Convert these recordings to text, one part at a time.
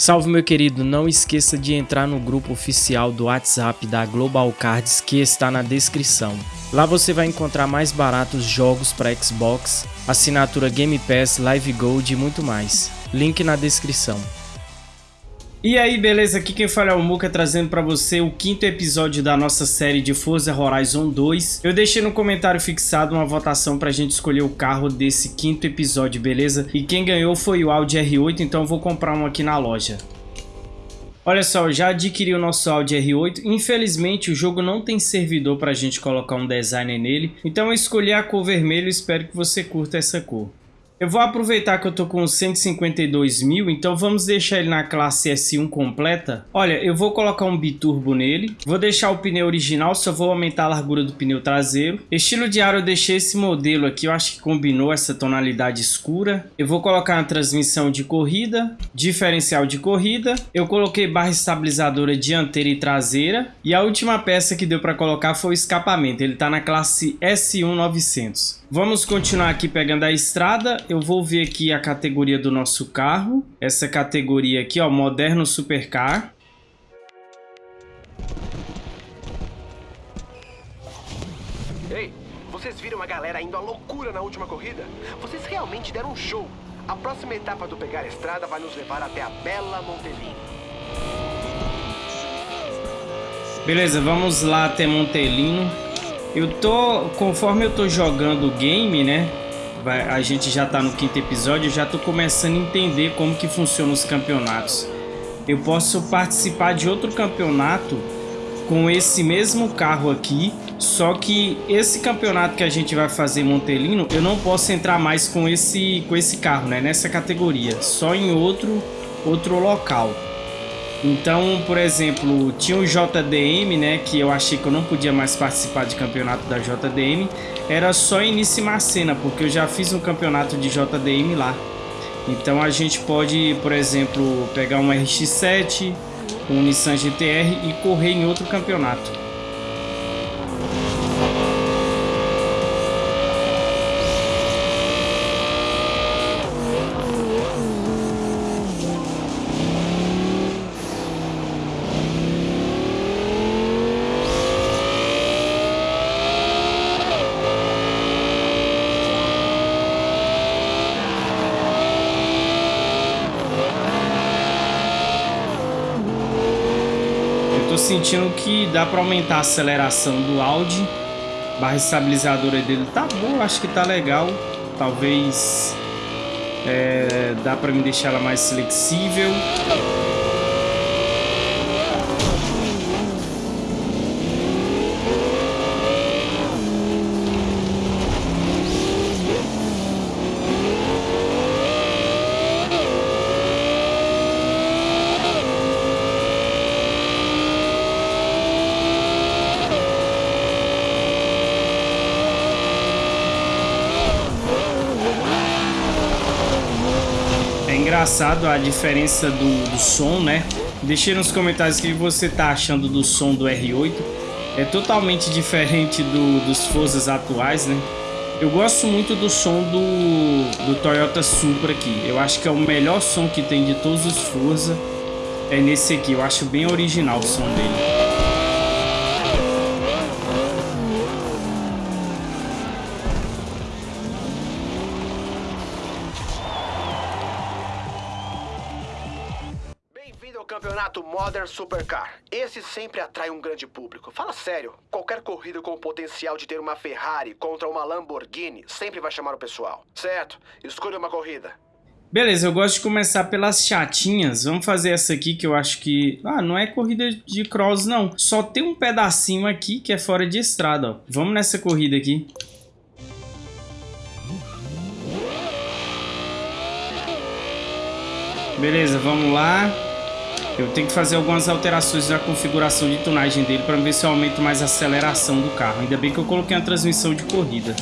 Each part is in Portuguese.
Salve meu querido, não esqueça de entrar no grupo oficial do WhatsApp da Global Cards que está na descrição. Lá você vai encontrar mais baratos jogos para Xbox, assinatura Game Pass, Live Gold e muito mais. Link na descrição. E aí, beleza? Aqui quem fala é o Muka trazendo para você o quinto episódio da nossa série de Forza Horizon 2. Eu deixei no comentário fixado uma votação pra gente escolher o carro desse quinto episódio, beleza? E quem ganhou foi o Audi R8, então eu vou comprar um aqui na loja. Olha só, já adquiri o nosso Audi R8. Infelizmente, o jogo não tem servidor para a gente colocar um designer nele. Então eu escolhi a cor vermelho e espero que você curta essa cor. Eu vou aproveitar que eu tô com 152 mil, então vamos deixar ele na classe S1 completa. Olha, eu vou colocar um biturbo nele, vou deixar o pneu original, só vou aumentar a largura do pneu traseiro. Estilo de ar eu deixei esse modelo aqui, eu acho que combinou essa tonalidade escura. Eu vou colocar uma transmissão de corrida, diferencial de corrida. Eu coloquei barra estabilizadora dianteira e traseira. E a última peça que deu para colocar foi o escapamento, ele tá na classe S1 900. Vamos continuar aqui pegando a estrada. Eu vou ver aqui a categoria do nosso carro. Essa categoria aqui, ó, Moderno Supercar. Ei, vocês viram a galera indo à loucura na última corrida? Vocês realmente deram um show. A próxima etapa do Pegar a Estrada vai nos levar até a bela Montelino. Beleza, vamos lá até Montelino. Eu tô, conforme eu tô jogando o game, né? A gente já tá no quinto episódio, eu já tô começando a entender como que funcionam os campeonatos. Eu posso participar de outro campeonato com esse mesmo carro aqui, só que esse campeonato que a gente vai fazer em Montelino, eu não posso entrar mais com esse, com esse carro, né? Nessa categoria, só em outro, outro local. Então, por exemplo, tinha o JDM, né, que eu achei que eu não podia mais participar de campeonato da JDM, era só em Macena, porque eu já fiz um campeonato de JDM lá. Então a gente pode, por exemplo, pegar um RX-7, um Nissan GTR e correr em outro campeonato. Que dá para aumentar a aceleração do Audi. Barra estabilizadora dele tá boa, acho que tá legal. Talvez é, dá para me deixar ela mais flexível. Engraçado a diferença do, do som, né? Deixe nos comentários o que você tá achando do som do R8. É totalmente diferente do, dos Forzas atuais, né? Eu gosto muito do som do, do Toyota Supra aqui. Eu acho que é o melhor som que tem de todos os Forza. É nesse aqui. Eu acho bem original o som dele. Modern Supercar. Esse sempre atrai um grande público. Fala sério, qualquer corrida com o potencial de ter uma Ferrari contra uma Lamborghini sempre vai chamar o pessoal. Certo, escolha uma corrida. Beleza, eu gosto de começar pelas chatinhas. Vamos fazer essa aqui que eu acho que... Ah, não é corrida de cross, não. Só tem um pedacinho aqui que é fora de estrada, ó. Vamos nessa corrida aqui. Beleza, vamos lá. Eu tenho que fazer algumas alterações na configuração de tunagem dele para ver se eu aumento mais a aceleração do carro. Ainda bem que eu coloquei a transmissão de corrida.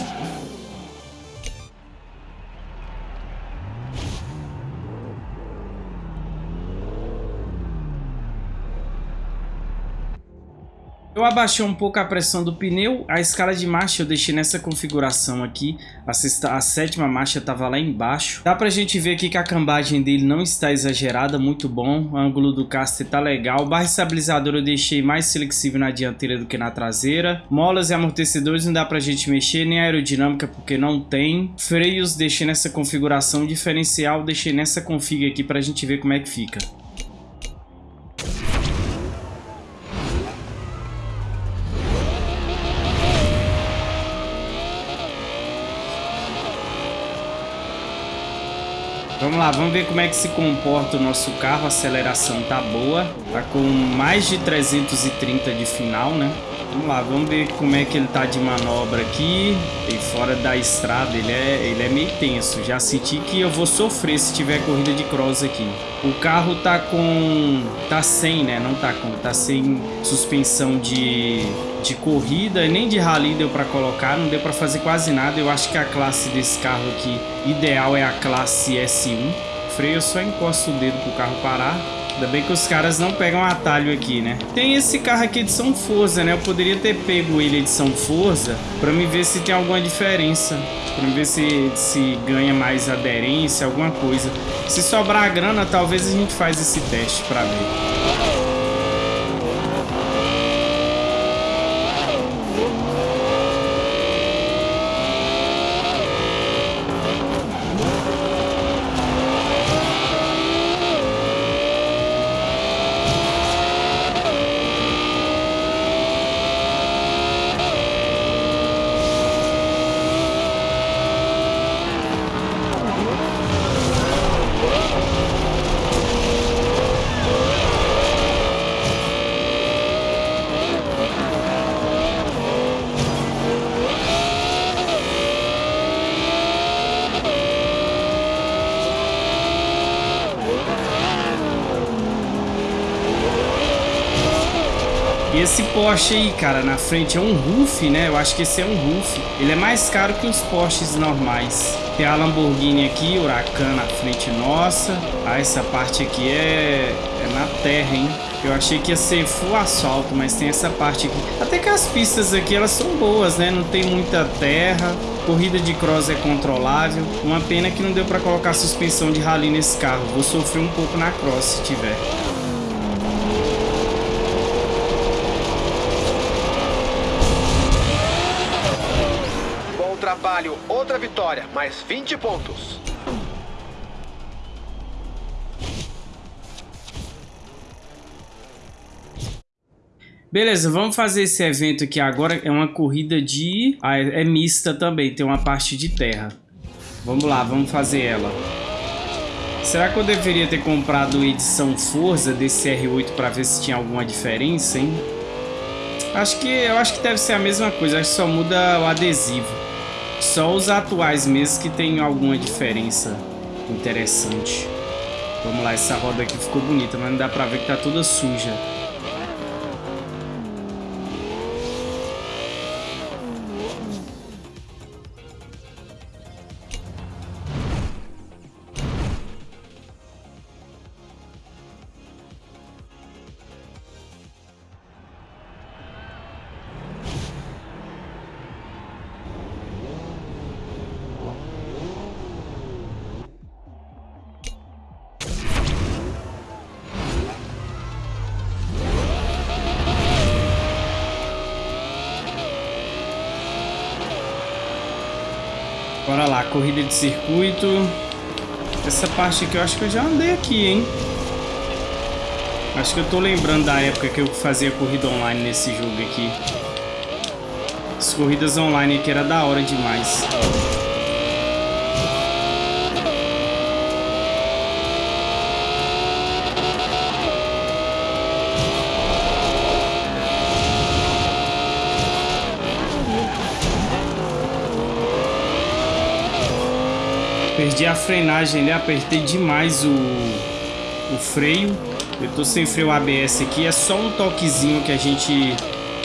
Eu abaixei um pouco a pressão do pneu, a escala de marcha eu deixei nessa configuração aqui, a, sexta, a sétima marcha estava lá embaixo. Dá pra gente ver aqui que a cambagem dele não está exagerada, muito bom, o ângulo do caster tá legal. Barra estabilizador eu deixei mais flexível na dianteira do que na traseira. Molas e amortecedores não dá pra gente mexer, nem aerodinâmica porque não tem. Freios deixei nessa configuração, diferencial deixei nessa config aqui pra gente ver como é que fica. Vamos lá, vamos ver como é que se comporta o nosso carro. A aceleração tá boa. Tá com mais de 330 de final, né? Vamos lá, vamos ver como é que ele tá de manobra aqui. E fora da estrada, ele é, ele é meio tenso. Já senti que eu vou sofrer se tiver corrida de cross aqui. O carro tá com... Tá sem, né? Não tá com... Tá sem suspensão de, de corrida nem de rally deu pra colocar. Não deu pra fazer quase nada. Eu acho que a classe desse carro aqui ideal é a classe S1. Freio, eu só encosto o dedo pro carro parar. Ainda bem que os caras não pegam atalho aqui, né? Tem esse carro aqui de São Forza, né? Eu poderia ter pego ele de São Forza pra me ver se tem alguma diferença. Pra me ver se, se ganha mais aderência, alguma coisa. Se sobrar grana, talvez a gente faz esse teste pra ver. Porsche aí, cara, na frente é um Roof, né? Eu acho que esse é um Roof. Ele é mais caro que os Porsches normais. Tem a Lamborghini aqui, Huracan na frente nossa. Ah, essa parte aqui é, é na terra, hein? Eu achei que ia ser full asfalto, mas tem essa parte aqui. Até que as pistas aqui, elas são boas, né? Não tem muita terra. Corrida de cross é controlável. Uma pena que não deu pra colocar suspensão de rally nesse carro. Vou sofrer um pouco na cross se tiver. Trabalho, outra vitória, mais 20 pontos. Beleza, vamos fazer esse evento aqui agora. É uma corrida de... Ah, é mista também, tem uma parte de terra. Vamos lá, vamos fazer ela. Será que eu deveria ter comprado edição Forza desse R8 para ver se tinha alguma diferença, hein? Acho que, eu acho que deve ser a mesma coisa, acho que só muda o adesivo. Só os atuais mesmo que tem alguma diferença interessante. Vamos lá, essa roda aqui ficou bonita, mas não dá pra ver que tá toda suja. De circuito. Essa parte aqui eu acho que eu já andei aqui, hein? Acho que eu tô lembrando da época que eu fazia corrida online nesse jogo aqui. As corridas online aqui era da hora demais. Perdi a frenagem ali, apertei demais o, o freio. Eu tô sem freio ABS aqui, é só um toquezinho que a gente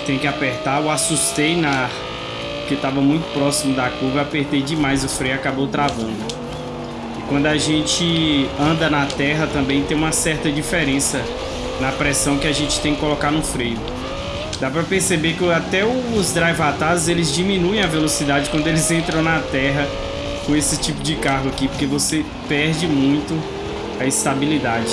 tem que apertar. Eu assustei na porque estava muito próximo da curva, apertei demais o freio, acabou travando. E quando a gente anda na terra também tem uma certa diferença na pressão que a gente tem que colocar no freio. Dá pra perceber que até os drive atas eles diminuem a velocidade quando eles entram na terra com esse tipo de carro aqui, porque você perde muito a estabilidade.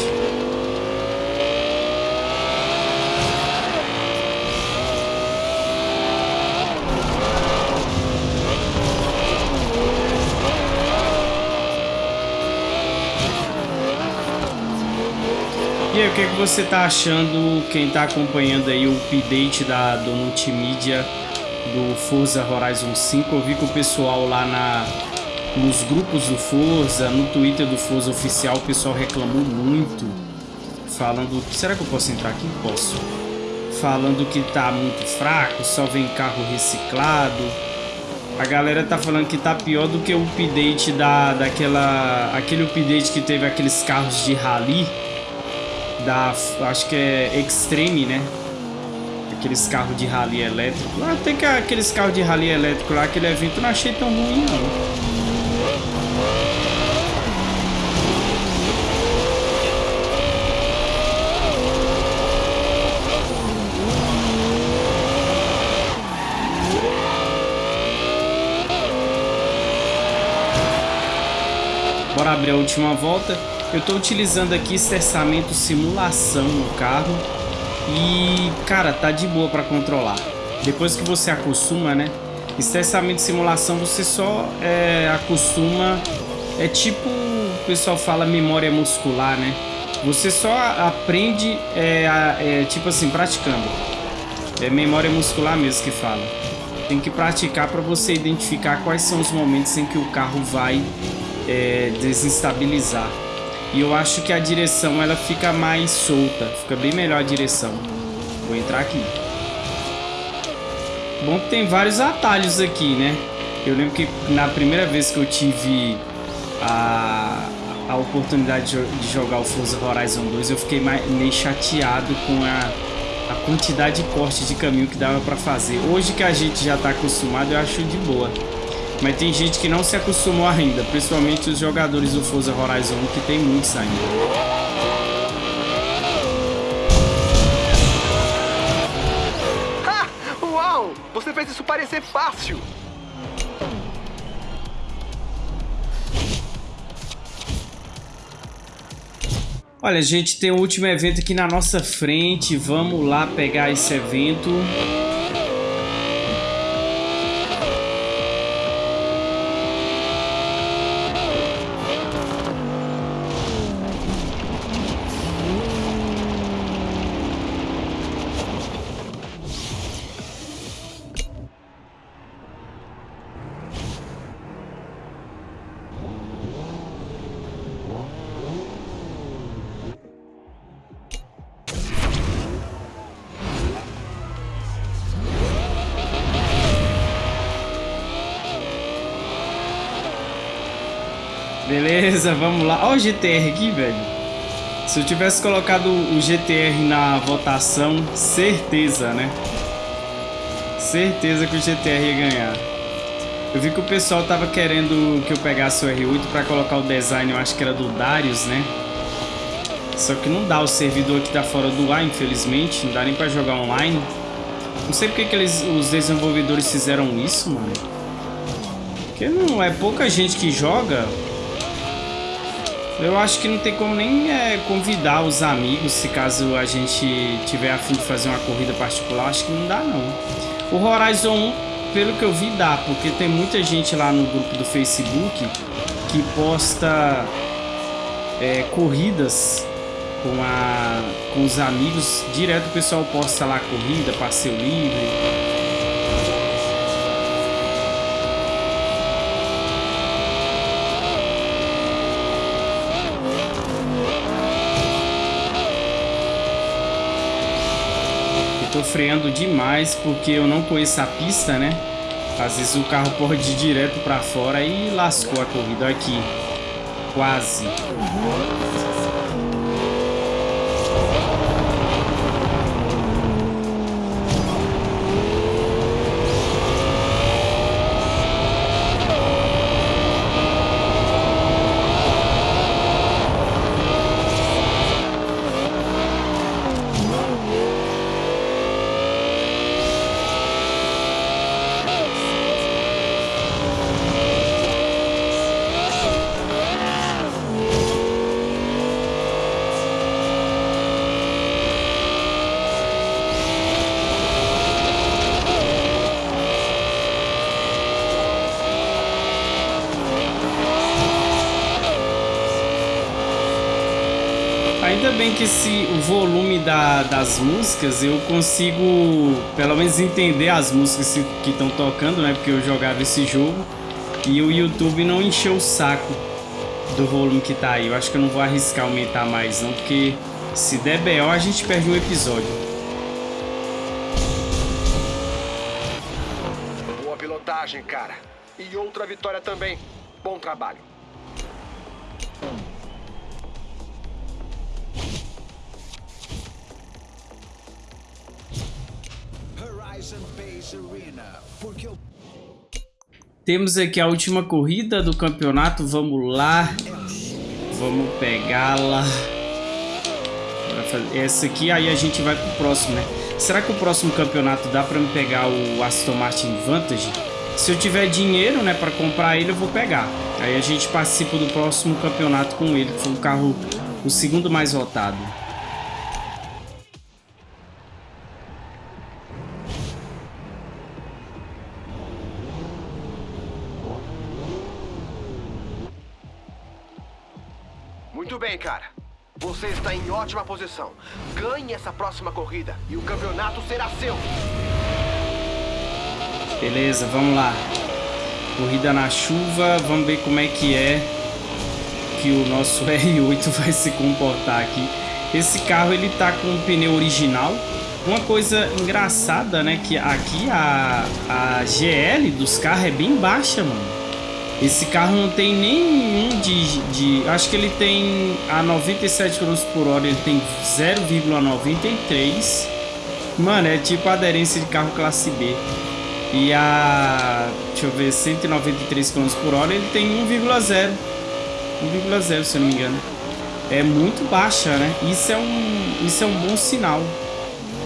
E aí, o que, que você tá achando, quem tá acompanhando aí o update da, do multimídia do Forza Horizon 5? Eu vi que o pessoal lá na, nos grupos do Forza, no Twitter do Forza Oficial, o pessoal reclamou muito, falando... Será que eu posso entrar aqui? Posso. Falando que tá muito fraco, só vem carro reciclado. A galera tá falando que tá pior do que o update da, daquela... Aquele update que teve aqueles carros de rally da, acho que é Extreme, né? Aqueles carros de rally elétrico. Ah, tem que aqueles carros de rally elétrico lá, aquele evento não achei tão ruim não. Bora abrir a última volta. Eu estou utilizando aqui estressamento simulação no carro e, cara, tá de boa para controlar. Depois que você acostuma, né? Estressamento simulação você só é, acostuma, é tipo, o pessoal fala memória muscular, né? Você só aprende, é, é, tipo assim, praticando. É memória muscular mesmo que fala. Tem que praticar para você identificar quais são os momentos em que o carro vai é, desestabilizar. E eu acho que a direção ela fica mais solta, fica bem melhor a direção. Vou entrar aqui. Bom que tem vários atalhos aqui, né? Eu lembro que na primeira vez que eu tive a, a oportunidade de jogar o Forza Horizon 2, eu fiquei mais, meio chateado com a, a quantidade de corte de caminho que dava para fazer. Hoje que a gente já está acostumado, eu acho de boa. Mas tem gente que não se acostumou ainda, principalmente os jogadores do Forza Horizon, que tem muitos ainda. Você fez isso parecer fácil! Olha, gente, tem o último evento aqui na nossa frente. Vamos lá pegar esse evento. Beleza, vamos lá. Olha o GTR aqui, velho. Se eu tivesse colocado o GTR na votação, certeza, né? Certeza que o GTR ia ganhar. Eu vi que o pessoal tava querendo que eu pegasse o R8 para colocar o design, eu acho que era do Darius, né? Só que não dá, o servidor aqui tá fora do ar, infelizmente. Não dá nem pra jogar online. Não sei porque que eles, os desenvolvedores fizeram isso, mano. Porque não é pouca gente que joga. Eu acho que não tem como nem é, convidar os amigos, se caso a gente tiver a fim de fazer uma corrida particular, acho que não dá não. O Horizon 1, pelo que eu vi, dá, porque tem muita gente lá no grupo do Facebook que posta é, corridas com, a, com os amigos, direto o pessoal posta lá corrida, passeio livre... tô freando demais porque eu não conheço a pista, né? Às vezes o carro pode ir direto para fora e lascou a corrida aqui. Quase. Que esse, o volume da, das músicas eu consigo pelo menos entender as músicas que estão tocando, né? Porque eu jogava esse jogo e o YouTube não encheu o saco do volume que tá aí. Eu acho que eu não vou arriscar aumentar mais não, porque se der BO a gente perde um episódio. Boa pilotagem, cara. E outra vitória também. Bom trabalho. Temos aqui a última corrida do campeonato. Vamos lá. Vamos pegá-la. Essa aqui, aí a gente vai pro próximo, né? Será que o próximo campeonato dá pra me pegar o Aston Martin Vantage? Se eu tiver dinheiro, né, pra comprar ele, eu vou pegar. Aí a gente participa do próximo campeonato com ele, que foi o carro, o segundo mais votado. Muito bem, cara. Você está em ótima posição. Ganhe essa próxima corrida e o campeonato será seu. Beleza, vamos lá. Corrida na chuva, vamos ver como é que é que o nosso R8 vai se comportar aqui. Esse carro ele tá com o pneu original. Uma coisa engraçada, né, que aqui a, a GL dos carros é bem baixa, mano. Esse carro não tem nenhum de, de... Acho que ele tem a 97 km por hora, ele tem 0,93. Mano, é tipo aderência de carro classe B. E a... Deixa eu ver, 193 km por hora, ele tem 1,0. 1,0 se eu não me engano. É muito baixa, né? Isso é um, isso é um bom sinal.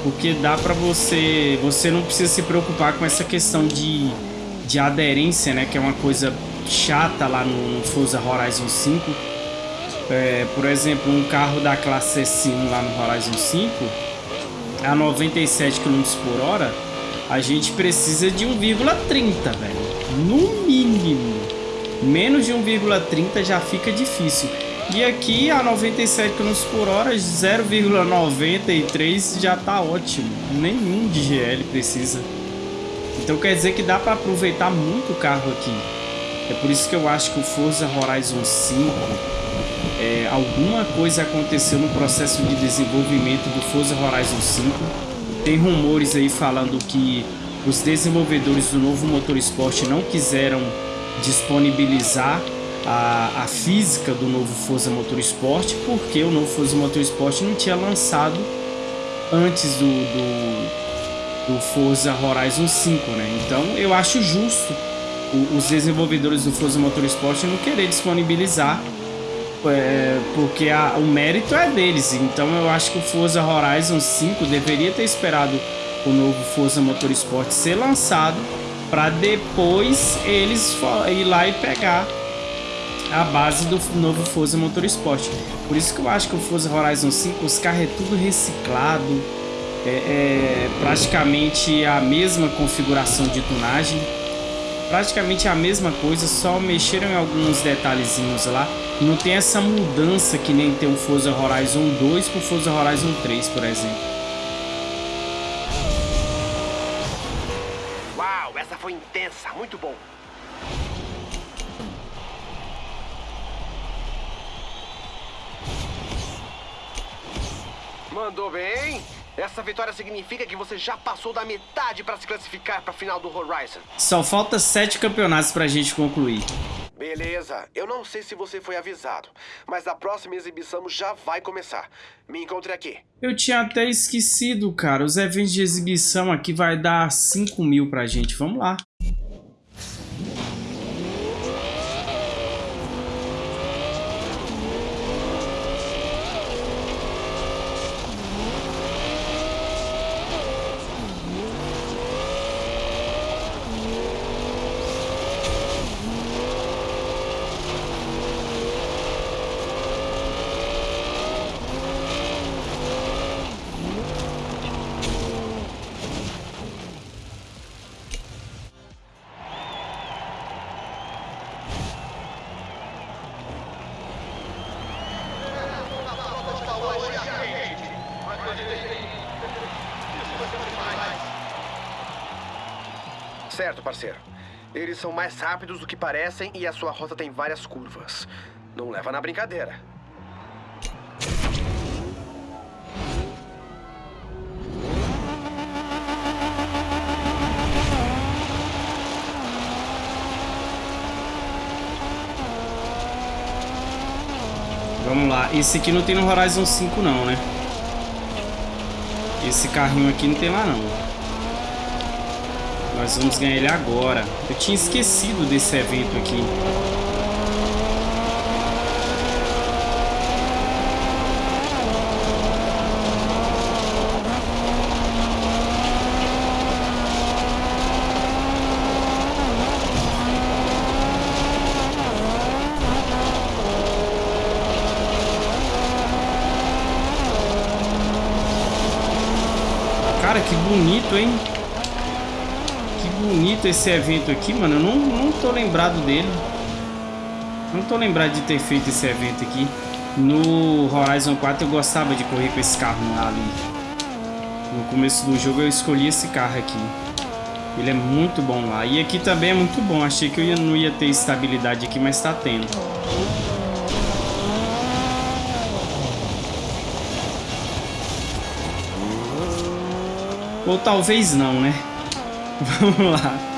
Porque dá pra você... Você não precisa se preocupar com essa questão de, de aderência, né? Que é uma coisa chata lá no Forza Horizon 5. É, por exemplo, um carro da classe S1 lá no Horizon 5 a 97 km por hora, a gente precisa de 1,30, velho. No mínimo. Menos de 1,30 já fica difícil. E aqui a 97 km por hora, 0,93 já tá ótimo. Nenhum de GL precisa. Então quer dizer que dá para aproveitar muito o carro aqui. É por isso que eu acho que o Forza Horizon 5, é, alguma coisa aconteceu no processo de desenvolvimento do Forza Horizon 5. Tem rumores aí falando que os desenvolvedores do novo motor esporte não quiseram disponibilizar a, a física do novo Forza Motorsport porque o novo Forza Motorsport não tinha lançado antes do, do, do Forza Horizon 5, né? Então eu acho justo os desenvolvedores do Forza Motorsport não querer disponibilizar é, porque a, o mérito é deles. Então eu acho que o Forza Horizon 5 deveria ter esperado o novo Forza Motorsport ser lançado para depois eles ir lá e pegar a base do novo Forza Motorsport. Por isso que eu acho que o Forza Horizon 5 os carros é tudo reciclado, é, é praticamente a mesma configuração de tunagem praticamente a mesma coisa, só mexeram em alguns detalhezinhos lá. Não tem essa mudança que nem tem o Forza Horizon 2 para o Forza Horizon 3, por exemplo. Uau, essa foi intensa, muito bom. Mandou bem. Essa vitória significa que você já passou da metade para se classificar para a final do Horizon. Só falta sete campeonatos para a gente concluir. Beleza, eu não sei se você foi avisado, mas a próxima exibição já vai começar. Me encontre aqui. Eu tinha até esquecido, cara. Os eventos de exibição aqui vai dar 5 mil pra gente. Vamos lá. Certo, parceiro. Eles são mais rápidos do que parecem e a sua rota tem várias curvas. Não leva na brincadeira. Vamos lá. Esse aqui não tem no Horizon 5 não, né? Esse carrinho aqui não tem lá não. Nós vamos ganhar ele agora. Eu tinha esquecido desse evento aqui. Cara, que bonito, hein? Que bonito esse evento aqui, mano. Eu não, não tô lembrado dele. Não tô lembrado de ter feito esse evento aqui. No Horizon 4 eu gostava de correr com esse carro ali. No começo do jogo eu escolhi esse carro aqui. Ele é muito bom lá. E aqui também é muito bom. Achei que eu não ia ter estabilidade aqui, mas tá tendo. Ou talvez não, né? Vamos lá.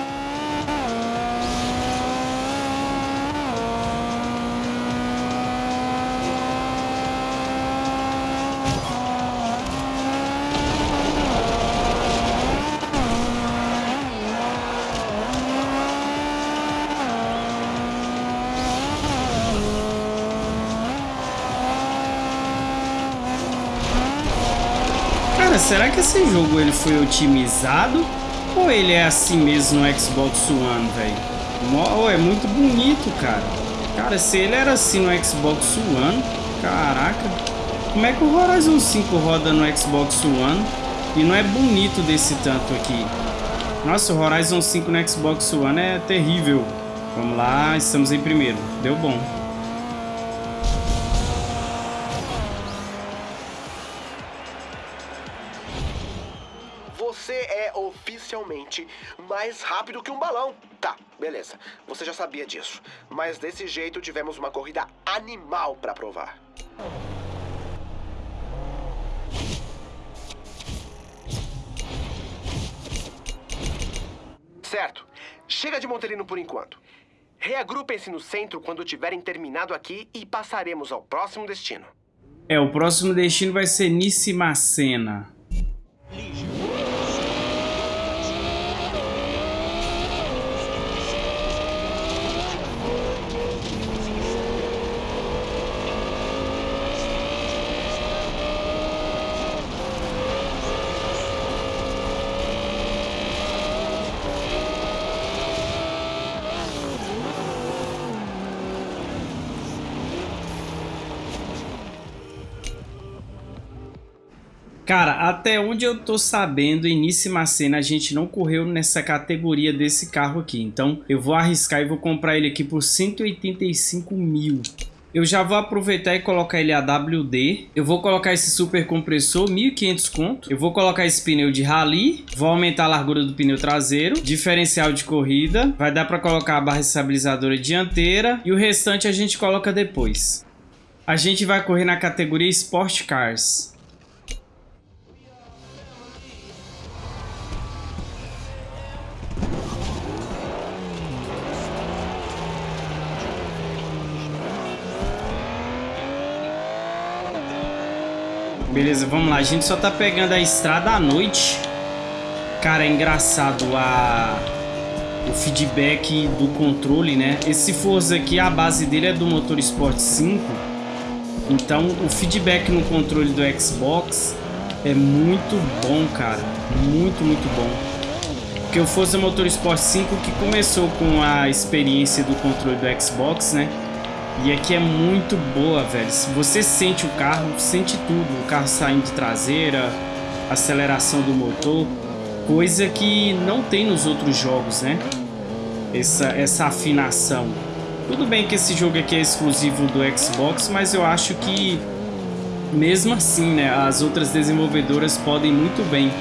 Cara, será que esse jogo ele foi otimizado ou ele é assim mesmo no Xbox One, velho? Oh, é muito bonito, cara. Cara, se ele era assim no Xbox One, caraca. Como é que o Horizon 5 roda no Xbox One e não é bonito desse tanto aqui? Nossa, o Horizon 5 no Xbox One é terrível. Vamos lá, estamos em primeiro. Deu bom. Mais rápido que um balão. Tá, beleza. Você já sabia disso. Mas desse jeito tivemos uma corrida animal pra provar. Certo. Chega de Montelino por enquanto. Reagrupem-se no centro quando tiverem terminado aqui e passaremos ao próximo destino. É, o próximo destino vai ser Nissimacena. Cara, até onde eu tô sabendo, início cena a gente não correu nessa categoria desse carro aqui. Então eu vou arriscar e vou comprar ele aqui por 185 mil. Eu já vou aproveitar e colocar ele AWD. Eu vou colocar esse super compressor, 1.500 conto. Eu vou colocar esse pneu de rally. Vou aumentar a largura do pneu traseiro. Diferencial de corrida. Vai dar para colocar a barra estabilizadora dianteira. E o restante a gente coloca depois. A gente vai correr na categoria Sport Cars. Beleza, vamos lá. A gente só tá pegando a estrada à noite. Cara, é engraçado a... o feedback do controle, né? Esse Forza aqui, a base dele é do motor Sport 5. Então, o feedback no controle do Xbox é muito bom, cara. Muito, muito bom. Porque o Forza Motorsport 5 que começou com a experiência do controle do Xbox, né? E aqui é muito boa, velho. Você sente o carro, sente tudo. O carro saindo de traseira, aceleração do motor. Coisa que não tem nos outros jogos, né? Essa, essa afinação. Tudo bem que esse jogo aqui é exclusivo do Xbox, mas eu acho que mesmo assim, né, as outras desenvolvedoras podem muito bem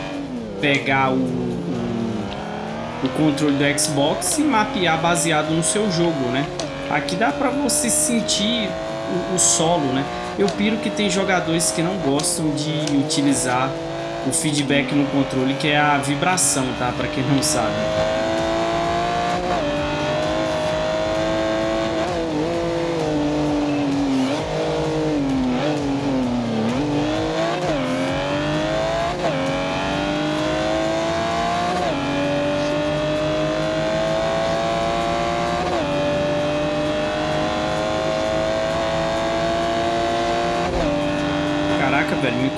pegar o, o, o controle do Xbox e mapear baseado no seu jogo, né? Aqui dá para você sentir o, o, solo, né? Eu piro que tem jogadores que não gostam de utilizar o feedback no controle, que é a vibração, tá? Para quem não sabe.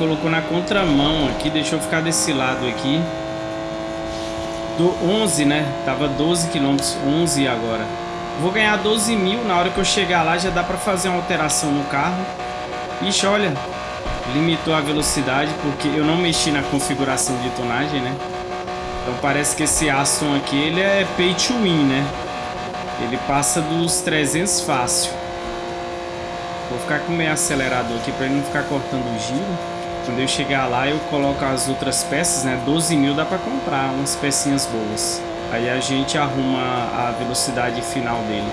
Colocou na contramão aqui, deixou ficar desse lado aqui. Do 11, né? Tava 12 km, 11 agora. Vou ganhar 12 mil, na hora que eu chegar lá já dá pra fazer uma alteração no carro. Ixi, olha, limitou a velocidade porque eu não mexi na configuração de tonagem, né? Então parece que esse Aston aqui, ele é pay to win, né? Ele passa dos 300 fácil. Vou ficar com meio acelerador aqui para ele não ficar cortando o giro. Quando eu chegar lá, eu coloco as outras peças, né? 12 mil dá para comprar umas pecinhas boas. Aí a gente arruma a velocidade final dele.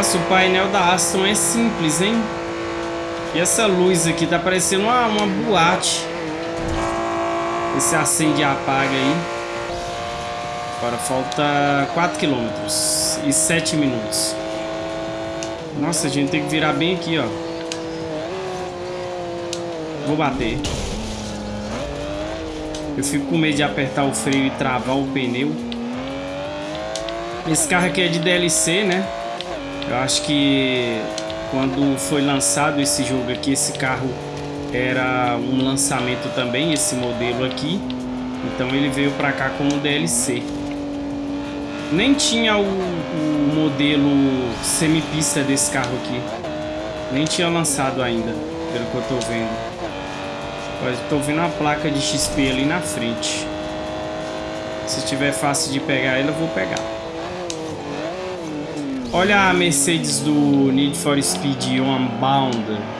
Nossa, o painel da Aston é simples, hein? E essa luz aqui tá parecendo uma, uma boate. Esse acende e apaga aí. Agora falta 4 km e 7 minutos. Nossa, a gente tem que virar bem aqui, ó. Vou bater. Eu fico com medo de apertar o freio e travar o pneu. Esse carro aqui é de DLC, né? Eu acho que quando foi lançado esse jogo aqui, esse carro era um lançamento também, esse modelo aqui. Então ele veio para cá como DLC. Nem tinha o, o modelo semipista desse carro aqui. Nem tinha lançado ainda, pelo que eu tô vendo. Mas tô vendo a placa de XP ali na frente. Se tiver fácil de pegar ele, eu vou pegar. Olha a Mercedes do Need for Speed Unbound.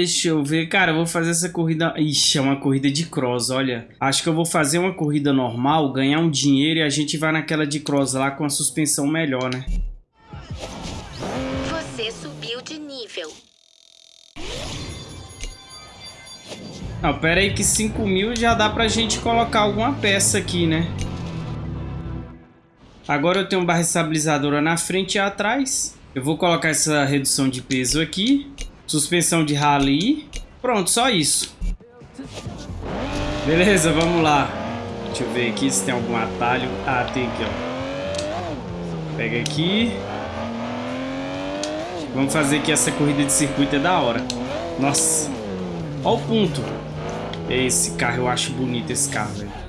Deixa eu ver. Cara, eu vou fazer essa corrida... Ixi, é uma corrida de cross, olha. Acho que eu vou fazer uma corrida normal, ganhar um dinheiro e a gente vai naquela de cross lá com a suspensão melhor, né? Você subiu de nível. Não, pera aí que 5 mil já dá pra gente colocar alguma peça aqui, né? Agora eu tenho barra estabilizadora na frente e atrás. Eu vou colocar essa redução de peso aqui. Suspensão de rally. Pronto, só isso. Beleza, vamos lá. Deixa eu ver aqui se tem algum atalho. Ah, tem aqui, ó. Pega aqui. Vamos fazer aqui essa corrida de circuito, é da hora. Nossa. Olha o ponto. Esse carro, eu acho bonito esse carro, velho.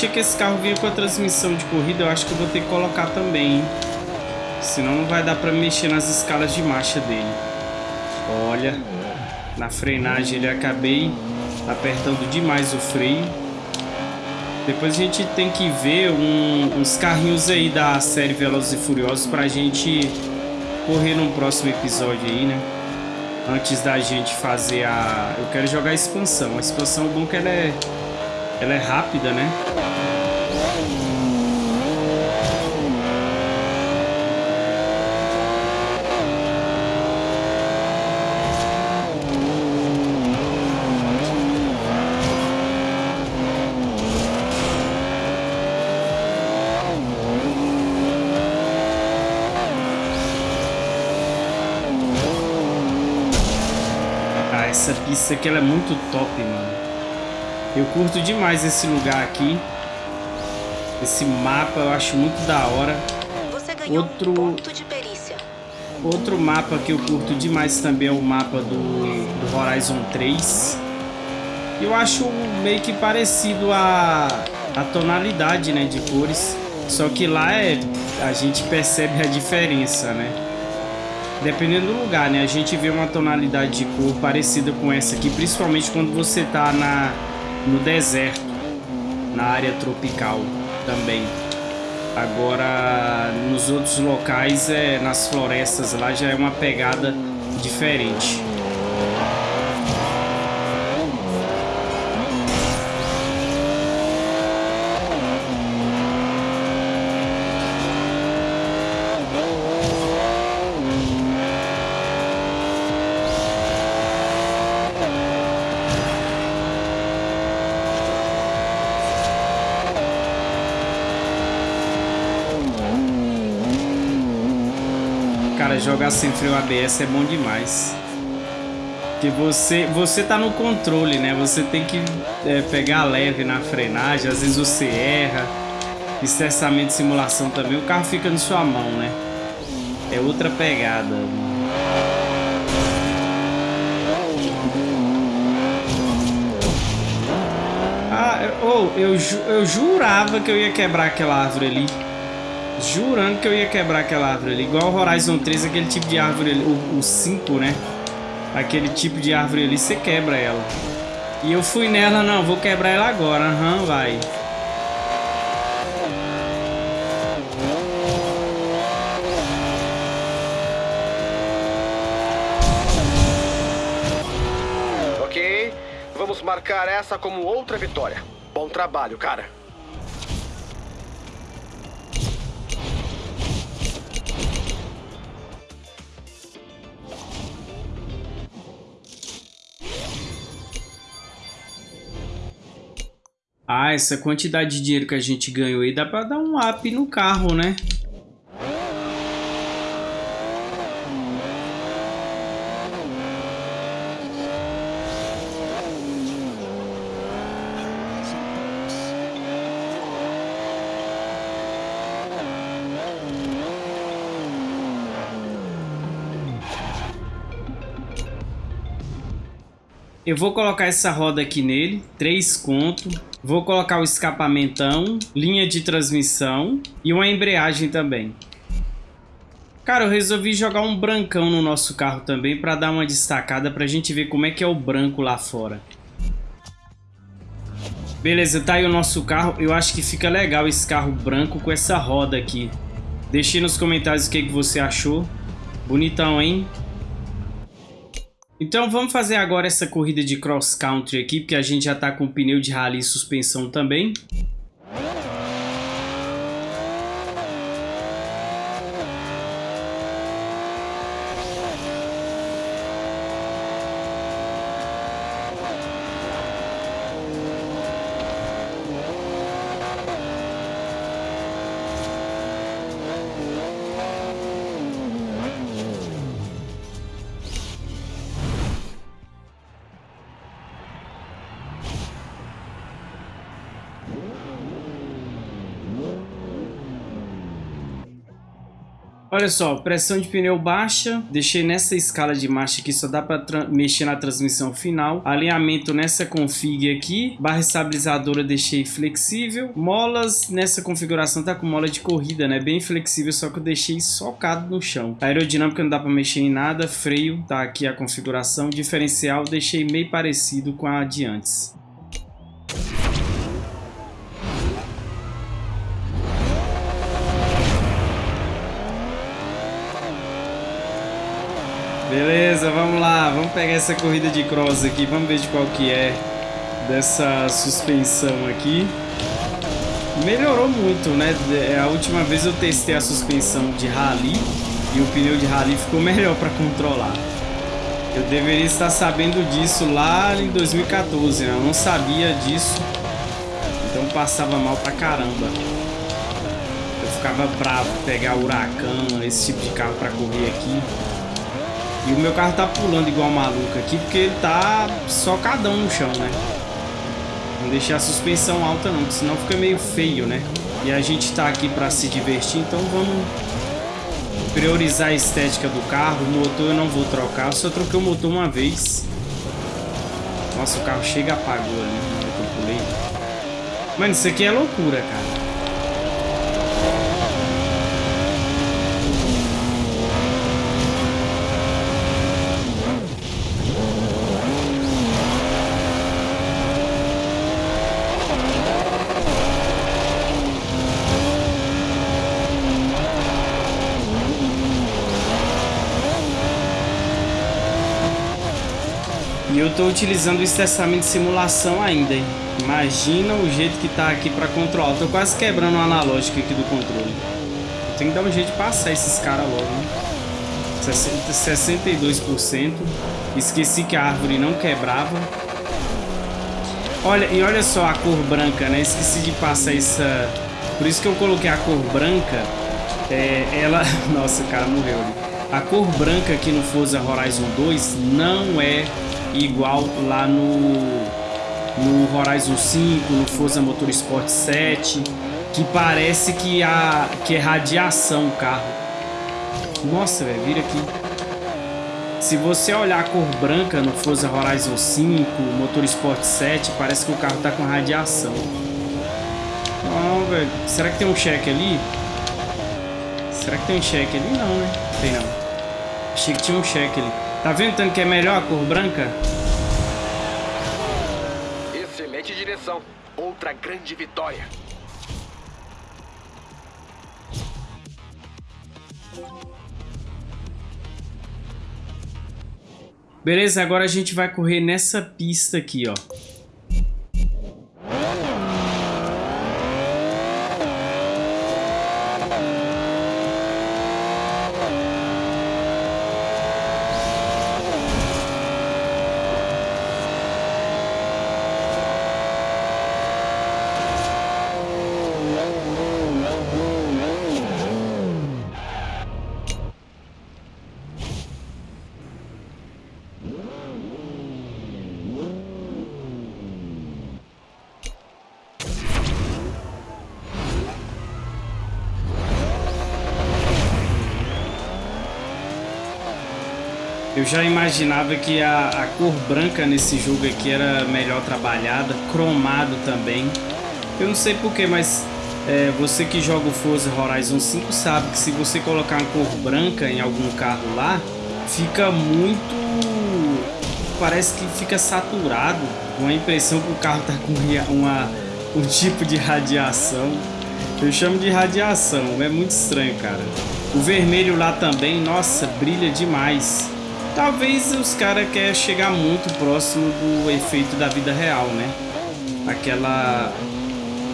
Achei que esse carro vinha com a transmissão de corrida, eu acho que eu vou ter que colocar também, hein? Senão não vai dar pra mexer nas escalas de marcha dele. Olha, na frenagem ele acabei apertando demais o freio. Depois a gente tem que ver um, uns carrinhos aí da série Velozes e Furiosos pra gente correr num próximo episódio aí, né? Antes da gente fazer a... Eu quero jogar a expansão. A expansão é bom que ela é... Ela é rápida, né? Isso aqui ela é muito top, mano. Eu curto demais esse lugar aqui. Esse mapa eu acho muito da hora. Outro um Outro mapa que eu curto demais também é o mapa do, do Horizon 3. Eu acho meio que parecido a, a tonalidade né, de cores. Só que lá é, a gente percebe a diferença, né? Dependendo do lugar, né? A gente vê uma tonalidade de cor parecida com essa aqui, principalmente quando você tá na, no deserto, na área tropical também. Agora, nos outros locais, é, nas florestas lá, já é uma pegada diferente. Jogar sem freio ABS é bom demais. Porque você, você tá no controle, né? Você tem que é, pegar leve na frenagem, às vezes você erra. Estressamento de simulação também, o carro fica na sua mão, né? É outra pegada. Ah, oh, eu, eu jurava que eu ia quebrar aquela árvore ali. Jurando que eu ia quebrar aquela árvore ali. Igual o Horizon 3, aquele tipo de árvore ali. O, 5, né? Aquele tipo de árvore ali, você quebra ela. E eu fui nela, não, vou quebrar ela agora. Aham, uhum, vai. Ok, vamos marcar essa como outra vitória. Bom trabalho, cara. Ah, essa quantidade de dinheiro que a gente ganhou aí dá pra dar um up no carro, né? Eu vou colocar essa roda aqui nele, três conto. Vou colocar o escapamentão, linha de transmissão e uma embreagem também. Cara, eu resolvi jogar um brancão no nosso carro também para dar uma destacada para a gente ver como é que é o branco lá fora. Beleza, tá aí o nosso carro. Eu acho que fica legal esse carro branco com essa roda aqui. Deixe nos comentários o que, que você achou. Bonitão, hein? Então vamos fazer agora essa corrida de cross country aqui, porque a gente já está com pneu de rally e suspensão também. Olha só, pressão de pneu baixa, deixei nessa escala de marcha aqui, só dá para mexer na transmissão final. Alinhamento nessa config aqui, barra estabilizadora deixei flexível. Molas nessa configuração tá com mola de corrida, né? Bem flexível, só que eu deixei socado no chão. Aerodinâmica não dá para mexer em nada, freio, tá aqui a configuração. Diferencial deixei meio parecido com a de antes. Beleza, vamos lá, vamos pegar essa corrida de cross aqui, vamos ver de qual que é dessa suspensão aqui. Melhorou muito, né? É, a última vez eu testei a suspensão de rally e o pneu de rally ficou melhor para controlar. Eu deveria estar sabendo disso lá em 2014, né? Eu não sabia disso, então passava mal pra caramba. Eu ficava bravo pegar huracão, esse tipo de carro para correr aqui. E o meu carro tá pulando igual maluco aqui porque ele tá socadão no chão, né? Não deixei a suspensão alta não, senão fica meio feio, né? E a gente tá aqui pra se divertir, então vamos priorizar a estética do carro. O motor eu não vou trocar, eu só troquei o motor uma vez. Nossa, o carro chega apagou ali, né? eu pulei. Mano, isso aqui é loucura, cara. Estou utilizando o estressamento de simulação ainda, hein? Imagina o jeito que tá aqui para controlar. Tô quase quebrando o analógico aqui do controle. Tenho que dar um jeito de passar esses caras logo, né? 62%. Esqueci que a árvore não quebrava. Olha, e olha só a cor branca, né? Esqueci de passar essa... Por isso que eu coloquei a cor branca. É, ela... Nossa, o cara morreu ali. A cor branca aqui no Forza Horizon 2 não é igual lá no, no Horizon 5, no Forza Motorsport 7, que parece que, a, que é radiação o carro. Nossa, velho, vira aqui. Se você olhar a cor branca no Forza Horizon 5, Motorsport 7, parece que o carro tá com radiação. Não, velho. Será que tem um cheque ali? Será que tem um cheque ali? Não, né? Tem não. Achei que tinha um cheque ali. Tá vendo tanto que é melhor a cor branca? Excelente direção. Outra grande vitória. Beleza, agora a gente vai correr nessa pista aqui, ó. Eu já imaginava que a, a, cor branca nesse jogo aqui era melhor trabalhada, cromado também. Eu não sei porquê, mas é, você que joga o Forza Horizon 5 sabe que se você colocar uma cor branca em algum carro lá, fica muito... parece que fica saturado, com a impressão que o carro tá com uma, um tipo de radiação. Eu chamo de radiação, é muito estranho, cara. O vermelho lá também, nossa, brilha demais. Talvez os caras querem chegar muito próximo do efeito da vida real, né? Aquela...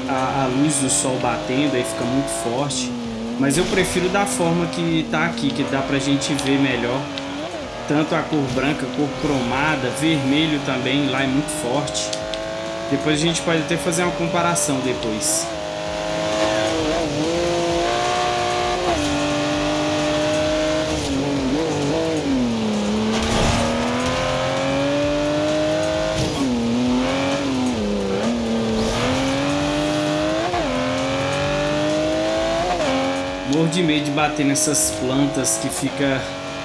A, a, luz do sol batendo aí fica muito forte. Mas eu prefiro da forma que tá aqui, que dá pra gente ver melhor. Tanto a cor branca, cor cromada, vermelho também, lá é muito forte. Depois a gente pode até fazer uma comparação depois. De medo de bater nessas plantas que fica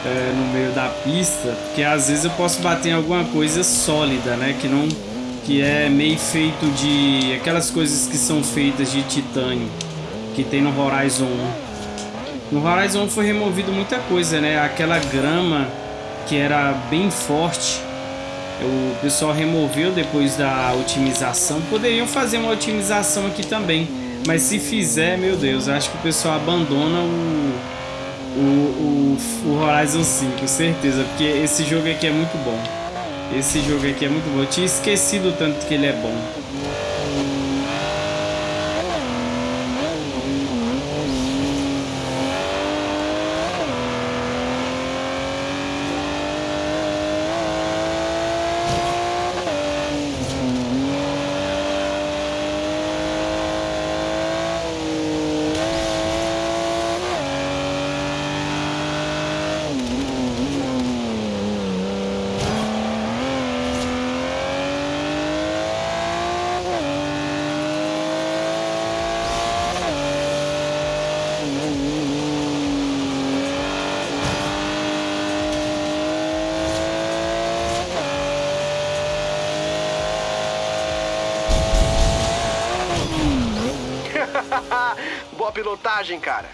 é, no meio da pista, porque às vezes eu posso bater em alguma coisa sólida, né? Que não que é meio feito de aquelas coisas que são feitas de titânio que tem no Horizon 1. No Horizon 1 foi removido muita coisa, né? Aquela grama que era bem forte, o pessoal removeu depois da otimização. Poderiam fazer uma otimização aqui também, mas se fizer, meu Deus, acho que o pessoal abandona o, o, o, o Horizon 5, certeza, porque esse jogo aqui é muito bom. Esse jogo aqui é muito bom. Eu tinha esquecido tanto que ele é bom. Pilotagem, cara.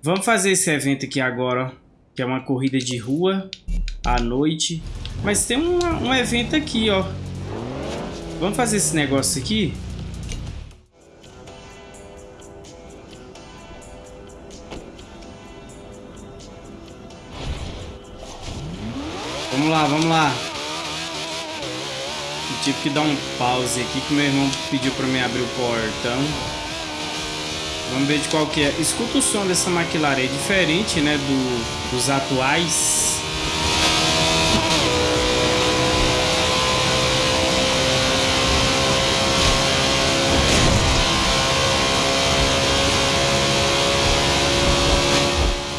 Vamos fazer esse evento aqui agora, que é uma corrida de rua à noite. Mas tem um, um evento aqui, ó. Vamos fazer esse negócio aqui? Vamos lá. Eu tive que dar um pause aqui que meu irmão pediu para mim abrir o portão. Vamos ver de qual que é. Escuta o som dessa McLaren, é diferente, né, do, dos atuais.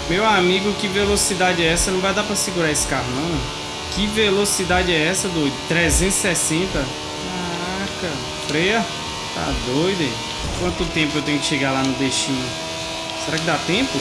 Meu amigo, que velocidade é essa? Não vai dar pra segurar esse carro, não. Que velocidade é essa, doido? 360? Caraca, freia. Tá doido, hein? Quanto tempo eu tenho que chegar lá no destino? Será que dá tempo?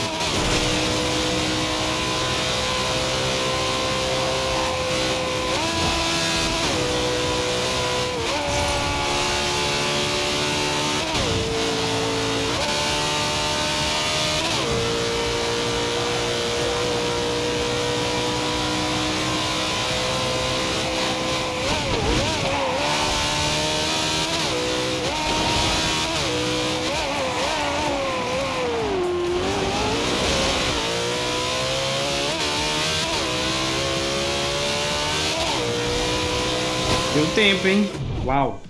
Tempo, hein? Uau.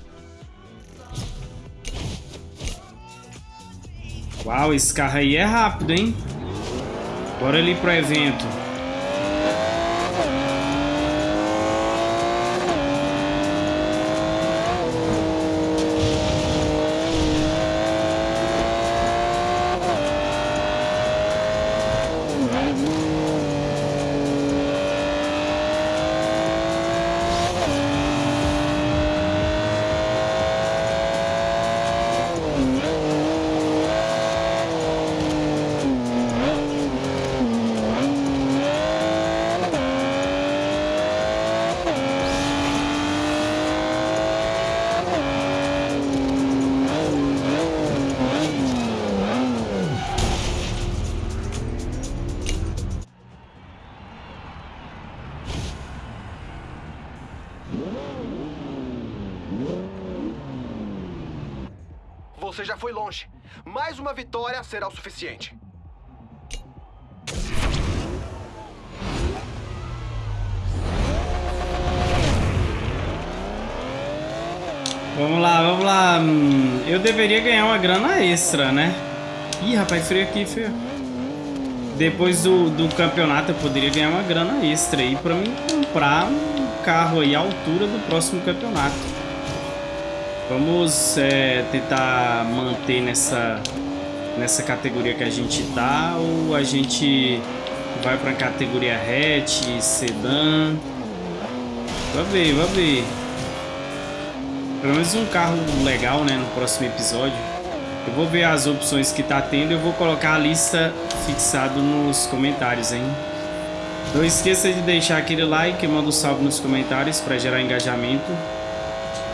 Uau, esse carro aí é rápido, hein? Bora ali pro evento. Já foi longe. Mais uma vitória será o suficiente. Vamos lá, vamos lá. Hum, eu deveria ganhar uma grana extra, né? Ih, rapaz, frio aqui, frio. Depois do, do campeonato eu poderia ganhar uma grana extra aí pra mim comprar um carro aí à altura do próximo campeonato. Vamos é, tentar manter nessa, nessa categoria que a gente tá ou a gente vai pra categoria hatch, sedã. Vai ver, vai ver. Pelo menos um carro legal, né, no próximo episódio. Eu vou ver as opções que tá tendo e eu vou colocar a lista fixado nos comentários, hein? Não esqueça de deixar aquele like, manda um salve nos comentários para gerar engajamento.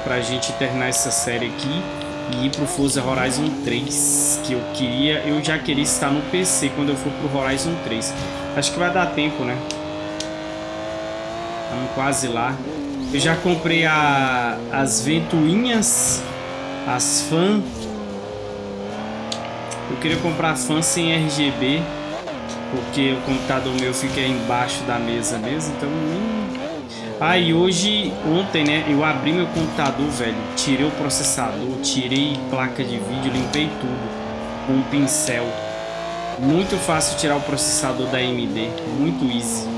Pra gente terminar essa série aqui e ir pro Forza Horizon 3, que eu queria, eu já queria estar no PC quando eu for pro Horizon 3. Acho que vai dar tempo, né? Estamos quase lá. Eu já comprei a, as ventoinhas, as fãs. Eu queria comprar fã sem RGB, porque o computador meu fica embaixo da mesa mesmo, então nem... E hoje, ontem, né, eu abri meu computador, velho, tirei o processador, tirei placa de vídeo, limpei tudo com um pincel. Muito fácil tirar o processador da AMD, muito easy.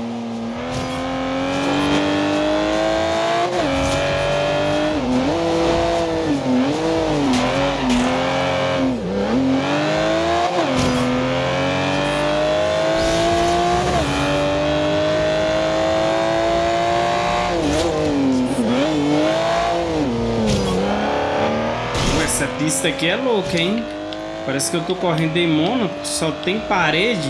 Essa pista aqui é louca, hein? Parece que eu tô correndo em Mônaco, só tem parede.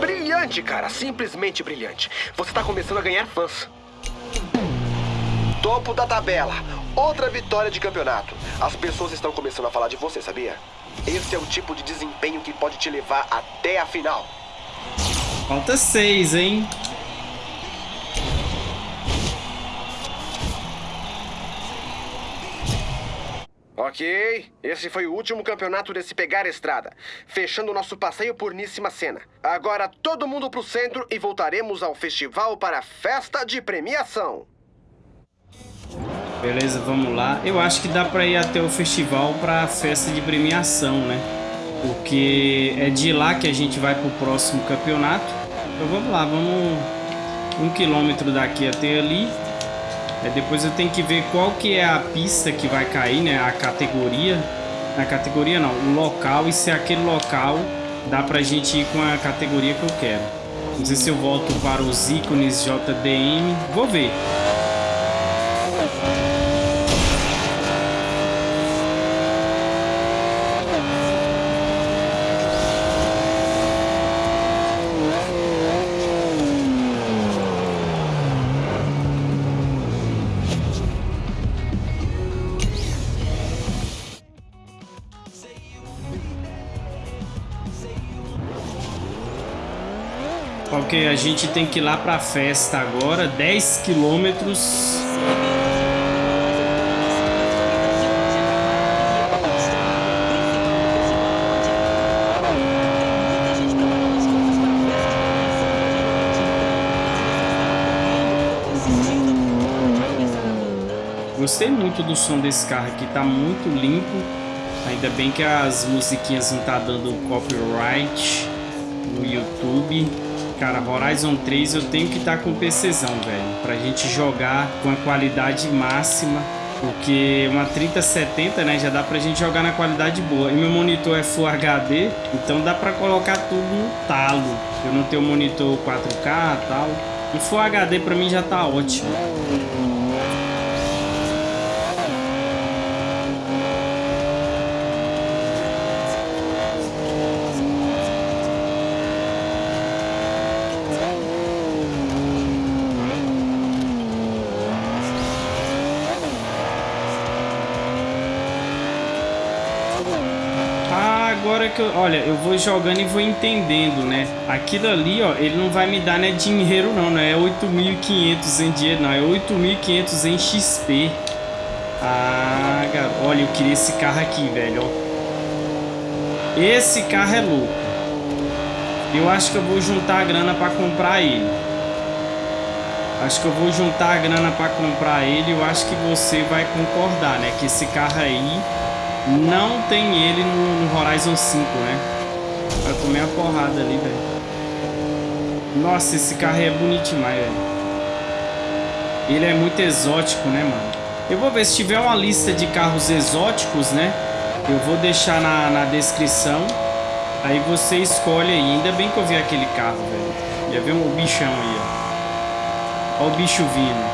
Brilhante, cara. Simplesmente brilhante. Você tá começando a ganhar fãs. Topo da tabela. Outra vitória de campeonato. As pessoas estão começando a falar de você, sabia? Esse é o tipo de desempenho que pode te levar até a final. Falta seis, hein? Ok, esse foi o último campeonato desse Pegar Estrada, fechando nosso passeio por Níssima Cena. Agora todo mundo pro centro e voltaremos ao festival para a festa de premiação. Beleza, vamos lá. Eu acho que dá pra ir até o festival pra festa de premiação, né? Porque é de lá que a gente vai pro próximo campeonato. Então vamos lá, vamos um quilômetro daqui até ali. É, depois eu tenho que ver qual que é a pista que vai cair, né? A categoria. A categoria não, o local. E se aquele local dá pra gente ir com a categoria que eu quero. Não sei se eu volto para os ícones JDM. Vou ver. Ok, a gente tem que ir lá pra festa agora, 10 quilômetros. Gostei muito do som desse carro aqui, tá muito limpo. Ainda bem que as musiquinhas não tá dando copyright no YouTube. Cara, Horizon 3 eu tenho que estar tá com PCzão, velho. Pra gente jogar com a qualidade máxima. Porque uma 3070, né, já dá pra gente jogar na qualidade boa. E meu monitor é Full HD, então dá pra colocar tudo no talo. Eu não tenho monitor 4K e tal. E Full HD pra mim já tá ótimo. agora que eu, olha, eu vou jogando e vou entendendo, né? Aquilo ali, ó, ele não vai me dar né, dinheiro não, não é 8.500 em dinheiro, não, é 8.500 em XP. Ah, garoto, olha, eu queria esse carro aqui, velho, ó. Esse carro é louco. Eu acho que eu vou juntar a grana pra comprar ele. Acho que eu vou juntar a grana pra comprar ele. Eu acho que você vai concordar, né? Que esse carro aí Não tem ele no, no Horizon 5, né? Vai comer a porrada ali, velho. Nossa, esse carro é bonito demais, velho. Ele é muito exótico, né, mano? Eu vou ver se tiver uma lista de carros exóticos, né? Eu vou deixar na, na descrição. Aí você escolhe aí. Ainda bem que eu vi aquele carro, velho. Já viu um bichão aí, ó. Olha o bicho vindo.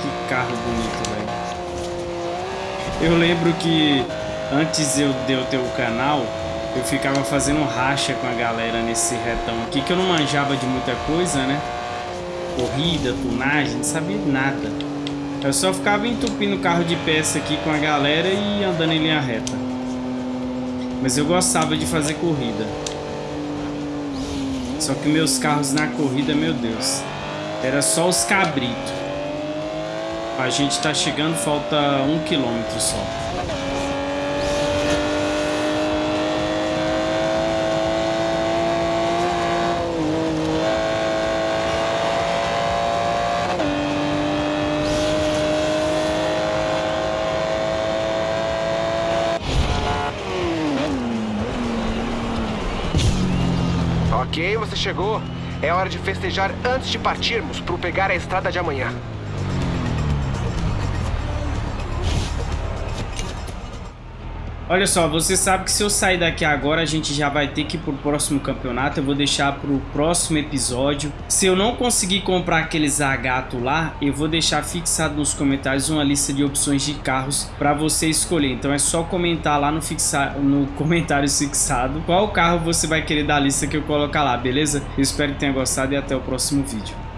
Que carro bonito, velho. Eu lembro que antes eu de eu ter o canal, eu ficava fazendo racha com a galera nesse retão aqui, que eu não manjava de muita coisa, né? Corrida, tunagem, não sabia nada. Eu só ficava entupindo o carro de peça aqui com a galera e andando em linha reta. Mas eu gostava de fazer corrida. Só que meus carros na corrida, meu Deus, era só os cabritos. A gente tá chegando, falta um quilômetro só. Ok, você chegou. É hora de festejar antes de partirmos para pegar a estrada de amanhã. Olha só, você sabe que se eu sair daqui agora, a gente já vai ter que ir pro próximo campeonato. Eu vou deixar pro próximo episódio. Se eu não conseguir comprar aquele Zagato lá, eu vou deixar fixado nos comentários uma lista de opções de carros para você escolher. Então é só comentar lá no, fixa... no comentário fixado qual carro você vai querer da lista que eu colocar lá, beleza? Eu espero que tenha gostado e até o próximo vídeo.